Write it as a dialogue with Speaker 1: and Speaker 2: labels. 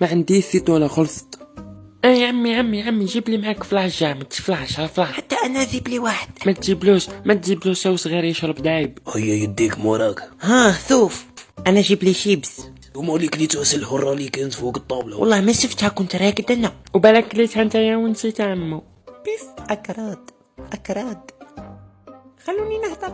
Speaker 1: ما عنديش زيت ولا خلصت. آه يا عمي يا عمي يا عمي جيب لي معاك فلاش جامد فلاش ها فلاش
Speaker 2: حتى أنا جيب لي واحد.
Speaker 1: ما تجيبلوش ما تجيبلوش سو صغير يشرب دايب.
Speaker 3: هيا يديك موراك.
Speaker 2: ها ثوف. أنا جيب لي شيبس.
Speaker 3: ومالك اللي تغسل الهرة اللي كانت فوق الطاولة.
Speaker 2: والله ما شفتها كنت راكد أنا.
Speaker 1: وبالك كليتها أنت يا ونسيتها عمو.
Speaker 2: بيف أكراد أكراد. خلوني نهضر.